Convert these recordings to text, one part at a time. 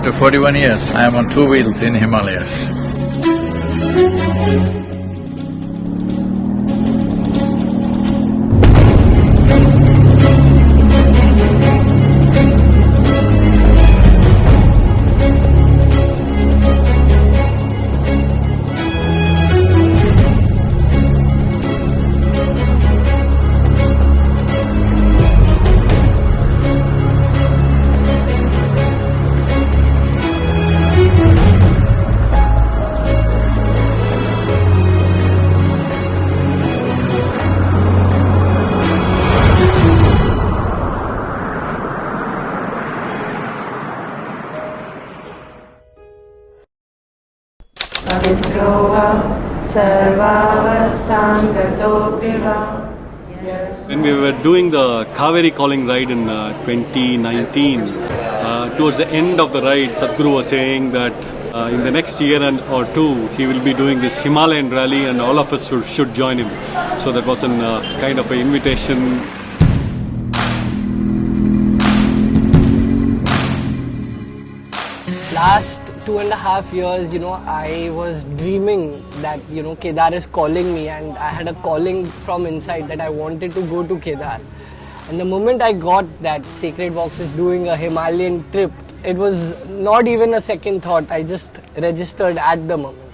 After forty-one years, I am on two wheels in Himalayas. When we were doing the Cauvery calling ride in uh, 2019, uh, towards the end of the ride, Sadhguru was saying that uh, in the next year and or two, he will be doing this Himalayan rally and all of us should, should join him. So that was a uh, kind of an invitation. Last two and a half years, you know, I was dreaming that, you know, Kedar is calling me and I had a calling from inside that I wanted to go to Kedar. And the moment I got that Sacred Walks is doing a Himalayan trip, it was not even a second thought. I just registered at the moment.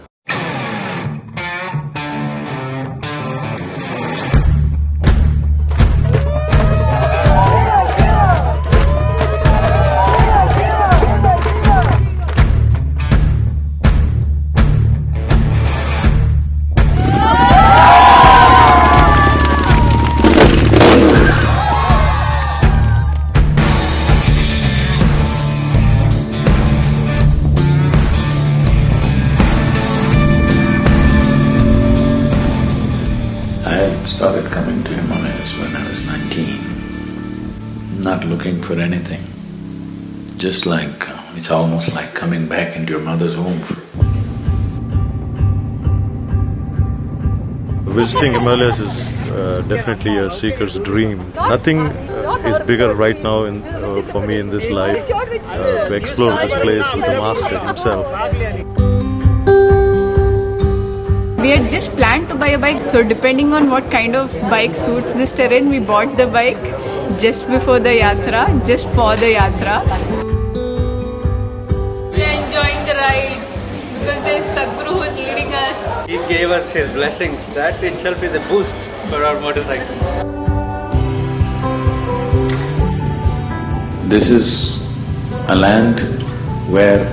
Visiting Himalayas is uh, definitely a seeker's dream. Nothing uh, is bigger right now in, uh, for me in this life uh, to explore this place with the master himself. We had just planned to buy a bike, so depending on what kind of bike suits this terrain, we bought the bike just before the yatra, just for the yatra. We are enjoying the ride because there is Sadhguru who is leading us. He gave us his blessings. That itself is a boost for our motorcycle. This is a land where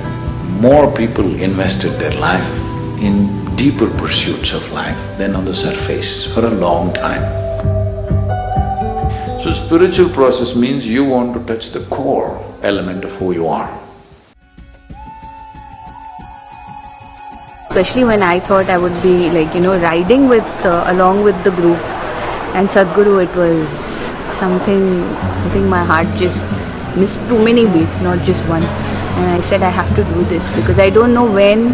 more people invested their life in deeper pursuits of life than on the surface for a long time. So spiritual process means you want to touch the core element of who you are. Especially when I thought I would be like you know riding with uh, along with the group. And Sadhguru it was something I think my heart just missed too many beats not just one. And I said I have to do this because I don't know when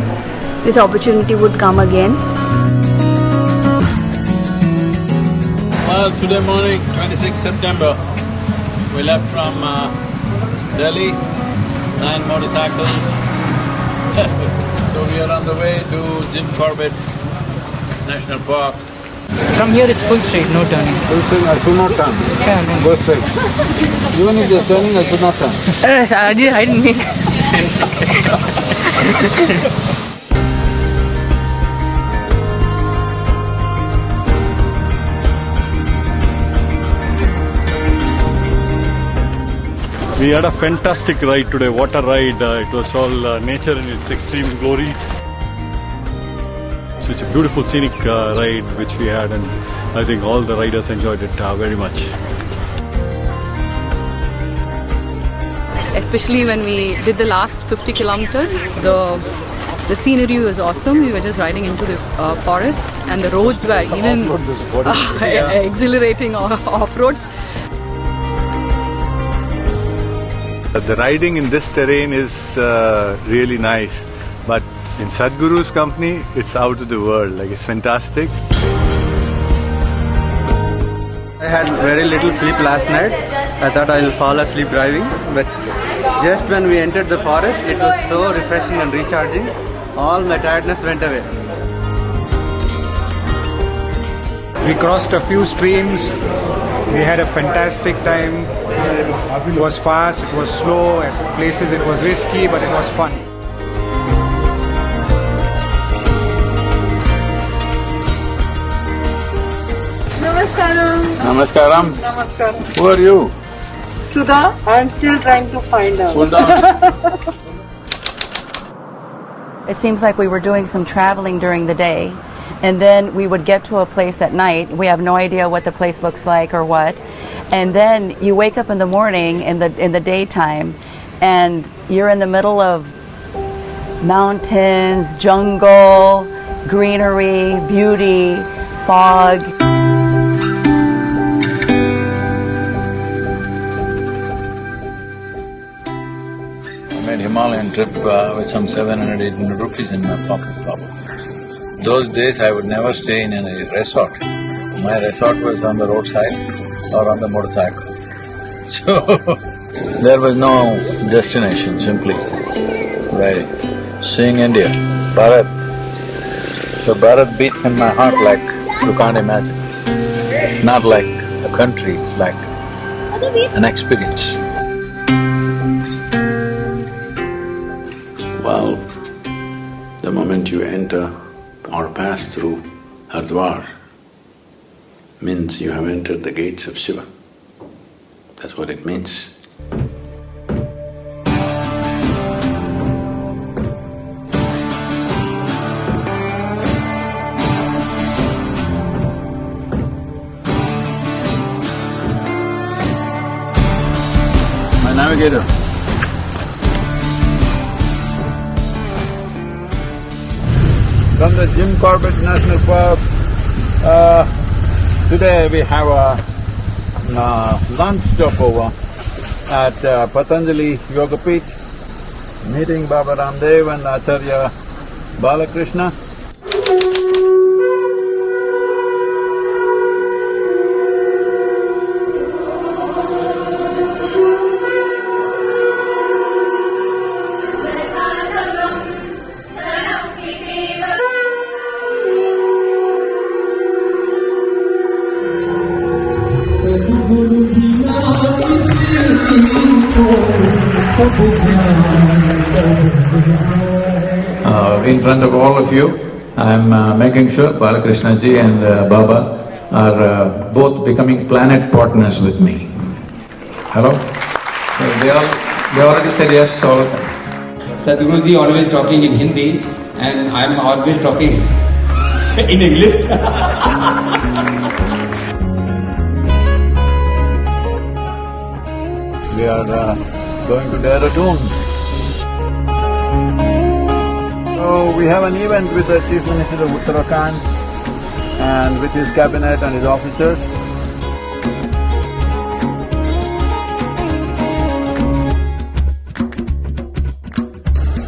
this opportunity would come again. Well, today morning, 26 September, we left from uh, Delhi, nine motorcycles. so we are on the way to Jim Corbett National Park. From here it's full straight, no turning. Full swing, I should not turn. Yeah, no. Go straight. Even if there's turning, I should not turn. I didn't, I didn't mean. We had a fantastic ride today, water ride. Uh, it was all uh, nature in its extreme glory. So it's a beautiful scenic uh, ride which we had, and I think all the riders enjoyed it uh, very much. Especially when we did the last 50 kilometers, the the scenery was awesome. We were just riding into the uh, forest, and the roads were even uh, exhilarating off roads. The riding in this terrain is uh, really nice, but in Sadhguru's company, it's out of the world. Like it's fantastic. I had very little sleep last night. I thought I'll fall asleep driving, but Just when we entered the forest, it was so refreshing and recharging. All my tiredness went away. We crossed a few streams. We had a fantastic time. It was fast, it was slow, at places it was risky, but it was fun. Namaskaram. Namaskaram. Namaskaram. Who are you? Sudha, I'm still trying to find out. Hold on. It seems like we were doing some traveling during the day, and then we would get to a place at night. We have no idea what the place looks like or what, and then you wake up in the morning in the in the daytime, and you're in the middle of mountains, jungle, greenery, beauty, fog. I made Himalayan trip uh, with some 700, 800 rupees in my pocket, Baba. Those days I would never stay in any resort. My resort was on the roadside or on the motorcycle. So, there was no destination, simply very seeing India, Bharat. So Bharat beats in my heart like you can't imagine. It's not like a country, it's like an experience. Well, the moment you enter or pass through Hardwar means you have entered the gates of Shiva. That's what it means. My navigator. From the Jim Corbett National Park, uh, today we have a uh, lunch stopover at uh, Patanjali Yoga Peeth, meeting Baba Ramdev and Acharya Balakrishna. In front of all of you, I'm uh, making sure Balakrishna ji and uh, Baba are uh, both becoming planet partners with me. Hello? So they all… they already said yes, all of them. Sadhguruji always talking in Hindi and I'm always talking in English. We are uh, going to Dehradun. So we have an event with the Chief Minister of Uttarakhand and with his cabinet and his officers.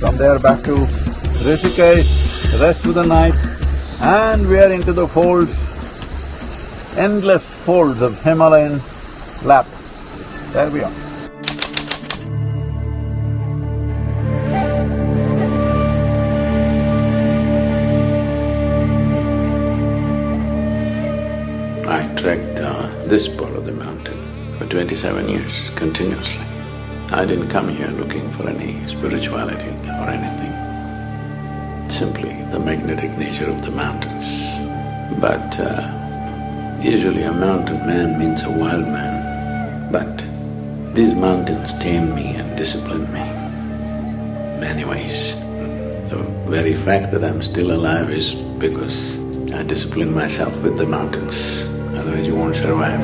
From there back to Rishikesh, rest for the night, and we are into the folds, endless folds of Himalayan lap. There we are. This part of the mountain for twenty-seven years continuously. I didn't come here looking for any spirituality or anything, simply the magnetic nature of the mountains. But uh, usually a mountain man means a wild man, but these mountains tame me and discipline me many ways. The very fact that I'm still alive is because I discipline myself with the mountains, otherwise you won't survive.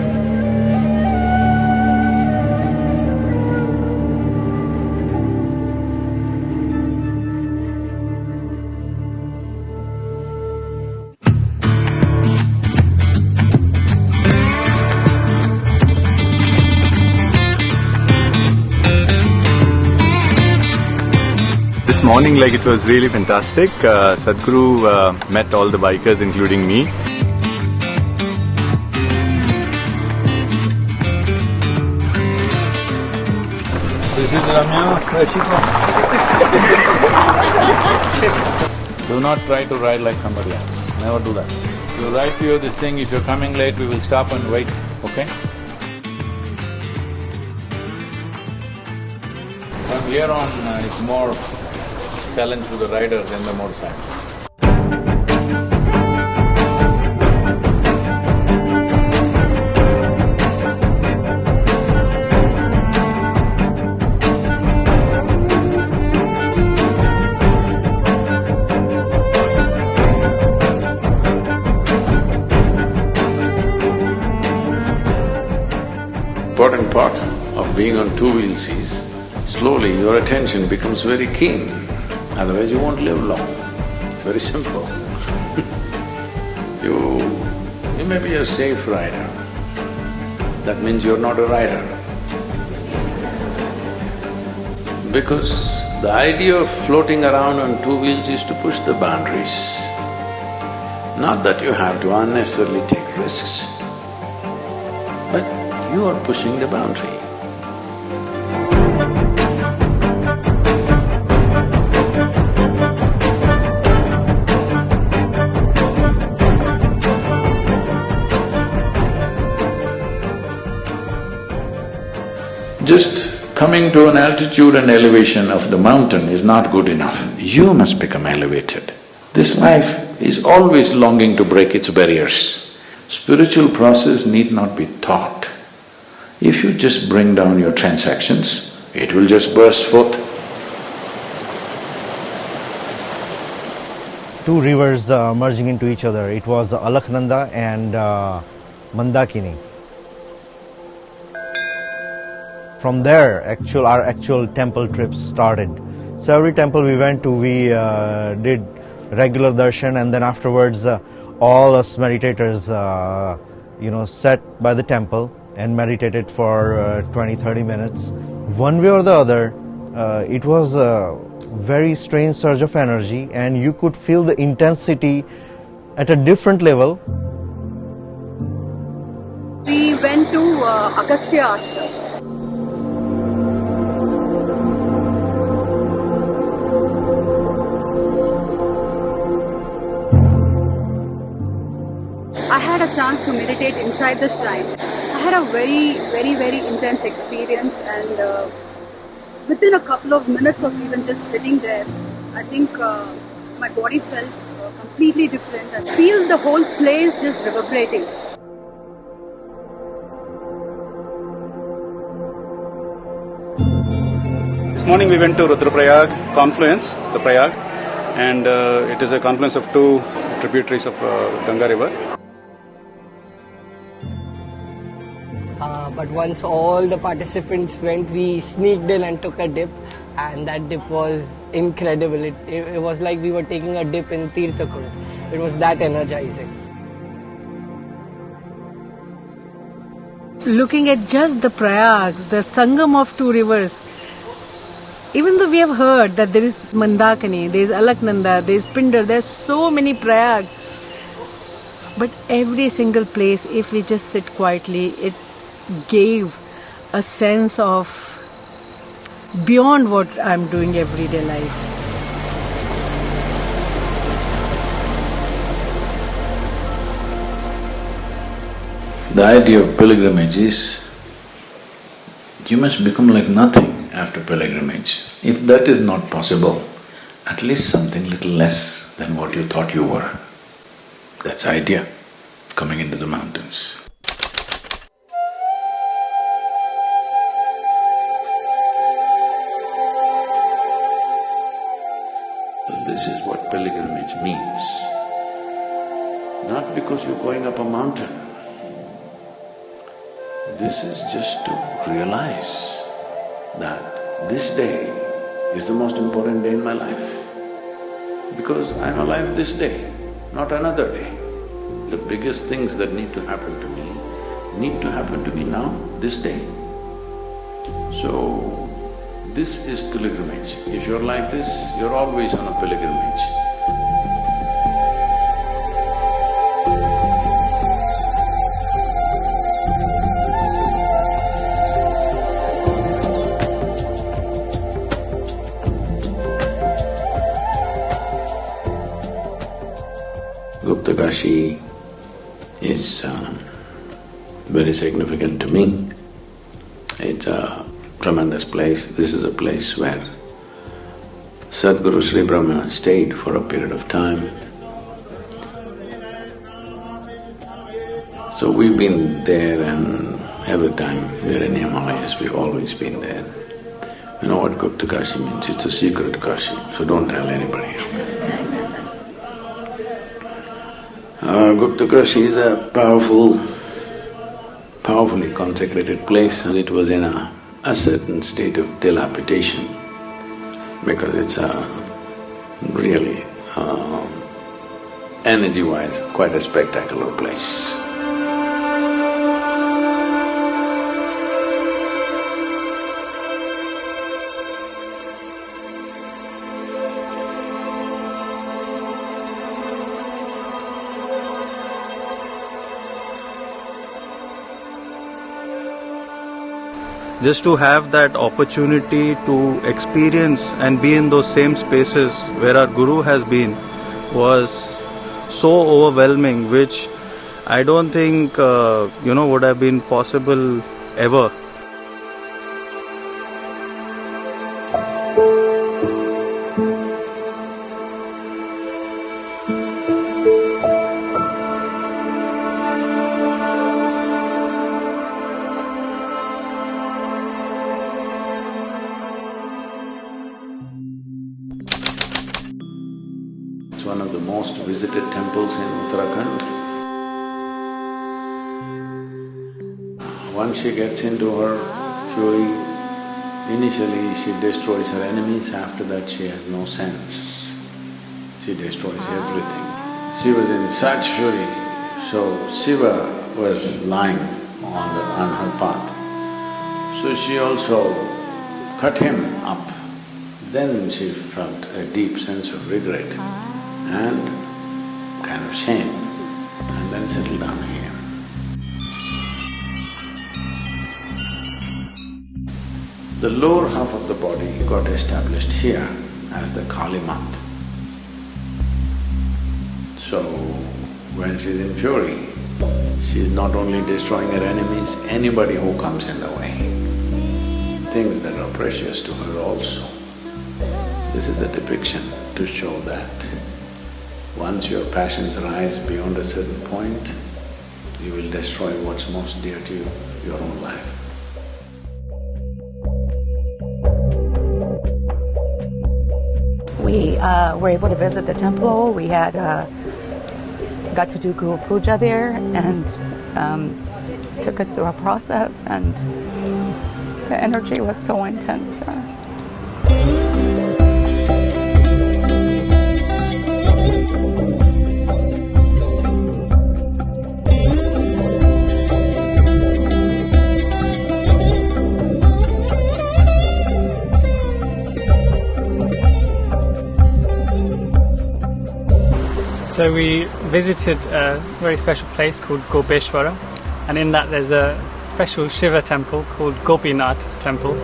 This morning, like it was really fantastic. Uh, Sadhguru uh, met all the bikers, including me. Do not try to ride like somebody else. Never do that. You to you this thing, if you're coming late, we will stop and wait, okay? From here on, uh, it's more challenge to the rider than the motorcycle. Important part of being on two wheels is, slowly your attention becomes very keen, otherwise you won't live long. It's very simple. you… you may be a safe rider, that means you're not a rider. Because the idea of floating around on two wheels is to push the boundaries, not that you have to unnecessarily take risks, you are pushing the boundary. Just coming to an altitude and elevation of the mountain is not good enough. You must become elevated. This life is always longing to break its barriers. Spiritual process need not be taught. If you just bring down your transactions, it will just burst forth. two rivers uh, merging into each other. It was Alaknanda and uh, Mandakini. From there, actual our actual temple trips started. So every temple we went to, we uh, did regular darshan, and then afterwards, uh, all us meditators, uh, you know, sat by the temple and meditated for uh, 20, 30 minutes. One way or the other, uh, it was a very strange surge of energy, and you could feel the intensity at a different level. We went to uh, Agastya. I had a chance to meditate inside the shrine. I had a very, very, very intense experience, and uh, within a couple of minutes of even just sitting there, I think uh, my body felt uh, completely different. I feel the whole place just reverberating. This morning we went to Rudraprayag confluence, the Prayag, and uh, it is a confluence of two tributaries of uh, Ganga river. But once all the participants went, we sneaked in and took a dip, and that dip was incredible. It, it, it was like we were taking a dip in Tirthakund. It was that energizing. looking at just the prayags, the sangam of two rivers, even though we have heard that there is Mandakini, there is Alaknanda, there is Pindar, there are so many prayag, but every single place, if we just sit quietly, it gave a sense of beyond what I'm doing everyday life. The idea of pilgrimage is you must become like nothing after pilgrimage. If that is not possible, at least something little less than what you thought you were. That's idea, coming into the mountains. This is what pilgrimage means. Not because you're going up a mountain. This is just to realize that this day is the most important day in my life. Because I'm alive this day, not another day. The biggest things that need to happen to me need to happen to me now, this day. So, this is pilgrimage. If you're like this, you're always on a pilgrimage. Guptakashi is uh, very significant to me. It's a tremendous place. This is a place where Sadhguru Sri Brahma stayed for a period of time. So we've been there and every time we're in Himalayas, we've always been there. You know what Gupta Kashi means? It's a secret Kashi, so don't tell anybody. Uh, Gupta Kashi is a powerful, powerfully consecrated place and it was in a, a certain state of dilapidation because it's a really, uh, energy-wise, quite a spectacular place. Just to have that opportunity to experience and be in those same spaces where our guru has been was so overwhelming which i don't think uh, you know would have been possible ever Once she gets into her fury, initially she destroys her enemies, after that she has no sense. She destroys everything. She was in such fury, so Shiva was lying on the… on her path. So she also cut him up. Then she felt a deep sense of regret and kind of shame and then settled down here. The lower half of the body got established here as the Kali Mat. So, when she's in fury, she's not only destroying her enemies, anybody who comes in the way, things that are precious to her also. This is a depiction to show that once your passions rise beyond a certain point, you will destroy what's most dear to you, your own life. We uh, were able to visit the temple. We had uh, got to do Guru Puja there, and um, took us through a process. And the energy was so intense there. So we visited a very special place called Gopeshwara, and in that there's a special Shiva temple called Gopinath Temple.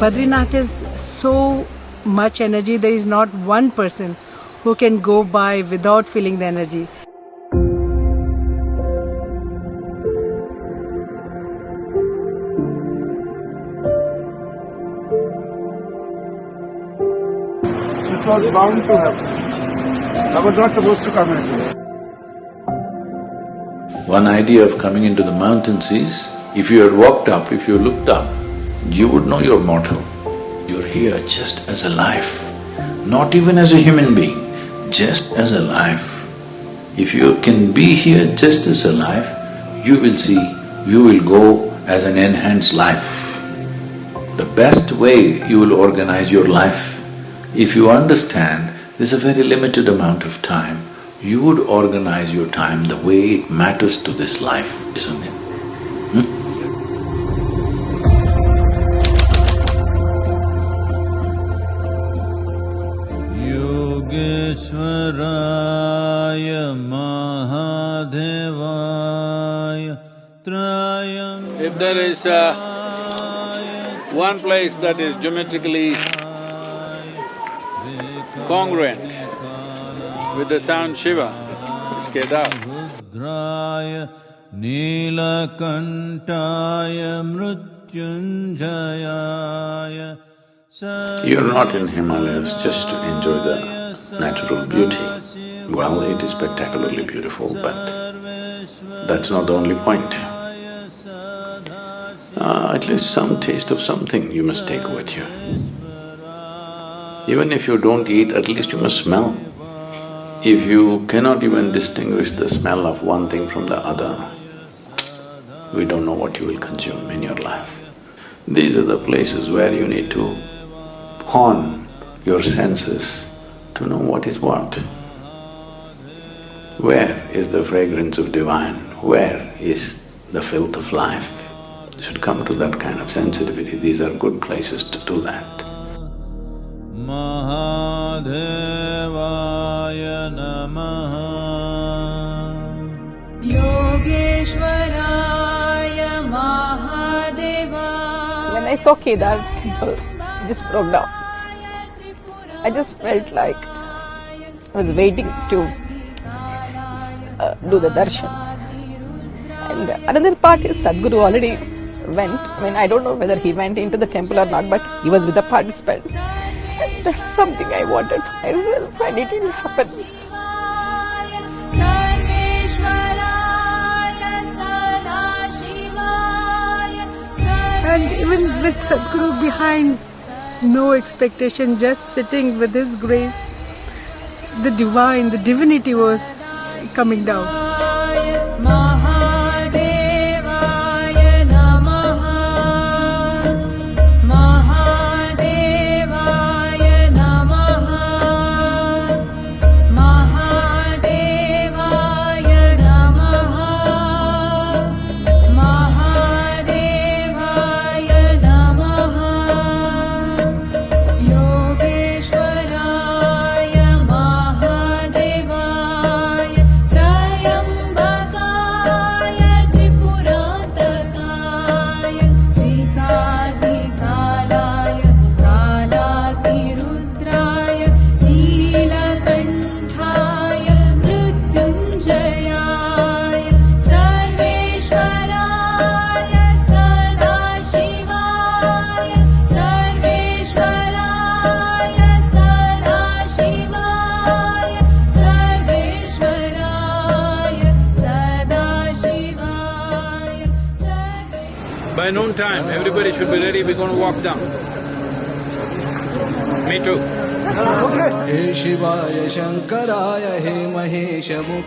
Badrinath is so much energy, there is not one person who can go by without feeling the energy. This was bound to happen. I was not supposed to come here. One idea of coming into the mountains is, if you had walked up, if you looked up, you would know you're mortal. You're here just as a life, not even as a human being, just as a life. If you can be here just as a life, you will see, you will go as an enhanced life. The best way you will organize your life, if you understand there's a very limited amount of time, you would organize your time the way it matters to this life, isn't it? is uh, one place that is geometrically congruent with the sound Shiva, It's Kedar. You're not in Himalayas just to enjoy the natural beauty. Well, it is spectacularly beautiful, but that's not the only point. Uh, at least some taste of something you must take with you. Even if you don't eat, at least you must smell. If you cannot even distinguish the smell of one thing from the other, we don't know what you will consume in your life. These are the places where you need to hone your senses to know what is what. Where is the fragrance of divine? Where is the filth of life? should come to that kind of sensitivity, these are good places to do that. Mahadevaya Namaha Yogeshwaraya When I saw Kedar temple, just broke down. I just felt like I was waiting to uh, do the darshan. And another part is Sadhguru already went. I mean, I don't know whether he went into the temple or not, but he was with the participants. And that's something I wanted for myself, and it didn't happen. And even with Sadhguru behind, no expectation, just sitting with his grace, the divine, the divinity was coming down.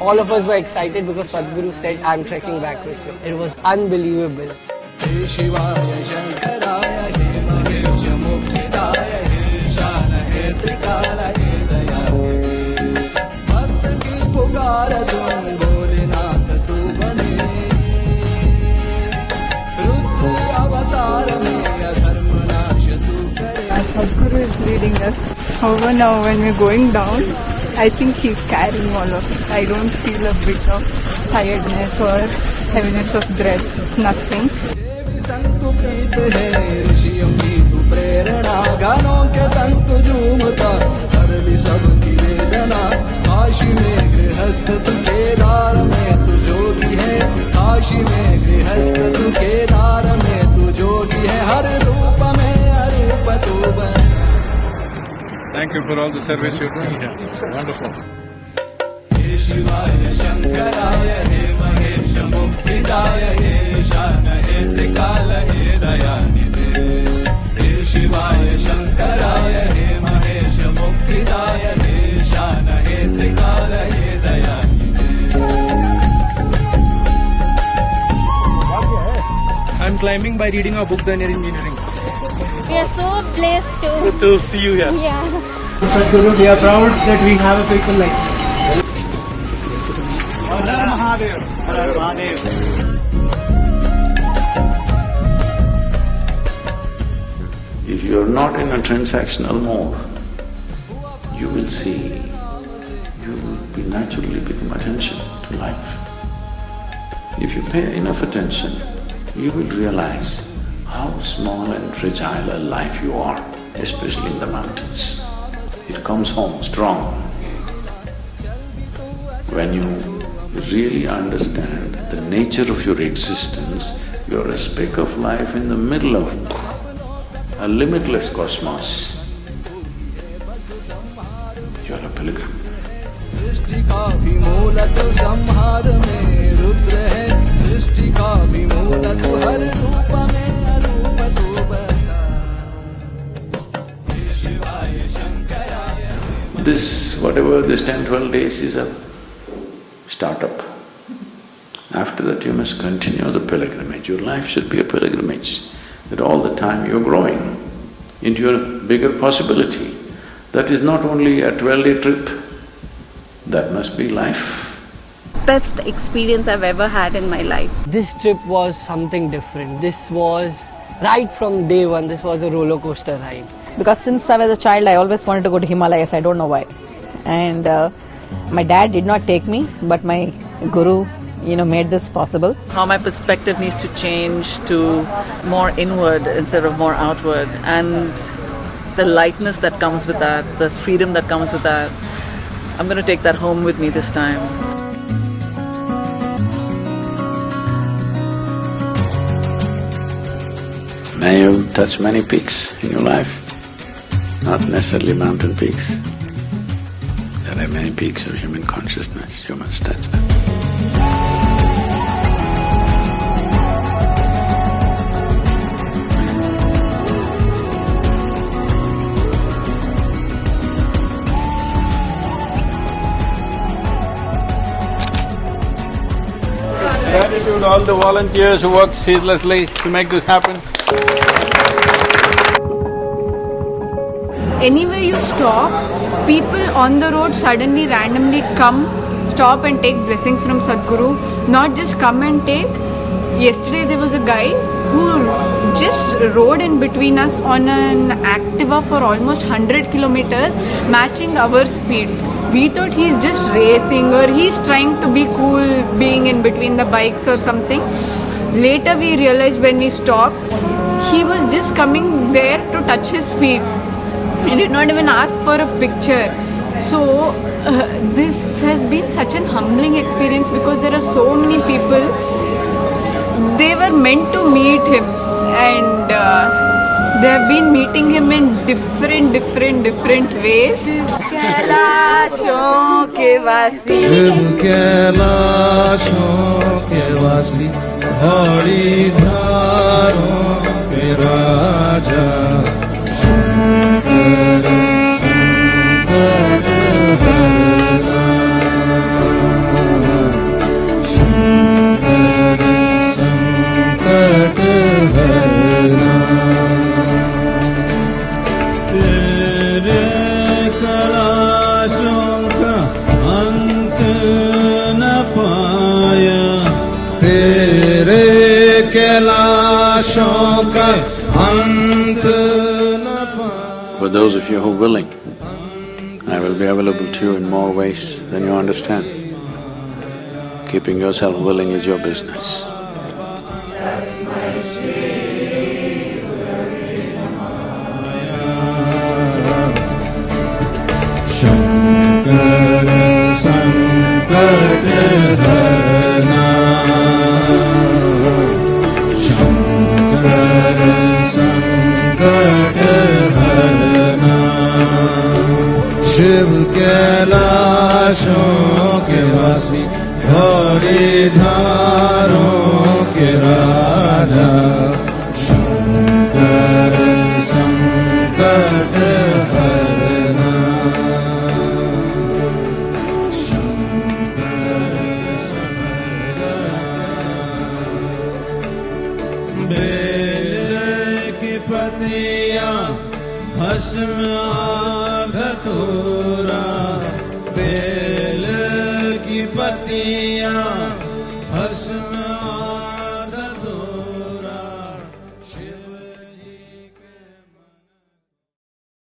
all of us were excited because Sadhguru said, I'm trekking back with you. It was unbelievable. Sadhguru is leading us. However, now when we're going down, I think he's carrying all of it. I don't feel a bit of tiredness or heaviness of breath, nothing. Kashi तू तू केदार में तू जोगी है हर रूप में अरूप तू बन Thank you for all the service you're doing here. Wonderful. I'm climbing by reading a book, Inner Engineering. We are so blessed to. To see you here. Yeah. Sadhguru, we are proud that we have a people like you. Mahadev. Mahadev. If you're not in a transactional mode, you will see, you will be naturally become attention to life. If you pay enough attention, you will realize how small and fragile a life you are, especially in the mountains. It comes home strong. When you really understand the nature of your existence, you're a speck of life in the middle of a limitless cosmos. You're a pilgrim. सृष्टि का भी मूलत संहार में रुद्र है सृष्टि का भी मूलत हर रूप में This, whatever this ten, twelve days is a startup. After that you must continue the pilgrimage. Your life should be a pilgrimage, that all the time you're growing into a bigger possibility. That is not only a twelve-day trip, that must be life. Best experience I've ever had in my life. This trip was something different. This was right from day one, this was a roller coaster ride. Because since I was a child, I always wanted to go to Himalayas. I don't know why. And uh, my dad did not take me, but my guru, you know, made this possible. how my perspective needs to change to more inward instead of more outward and the lightness that comes with that the freedom that comes with that i'm going to take that home with me this time May you touch many peaks in your life, not necessarily mountain peaks. There are many peaks of human consciousness, you must touch them. Gratitude all the volunteers who work ceaselessly to make this happen. Anywhere you stop, people on the road suddenly randomly come, stop and take blessings from Sadhguru. Not just come and take. Yesterday there was a guy who just rode in between us on an Activa for almost 100 kilometers, matching our speed. We thought he's just racing or he's trying to be cool being in between the bikes or something. Later we realized when we stopped, he was just coming there to touch his feet. He did not even ask for a picture. So, uh, this has been such an humbling experience because there are so many people. They were meant to meet him, and uh, they have been meeting him in different, different, different ways. हरिधारो विराजा कैलाशों का अंत न पाया For those of you who are willing, I will be available to you in more ways than you understand. Keeping yourself willing is your business.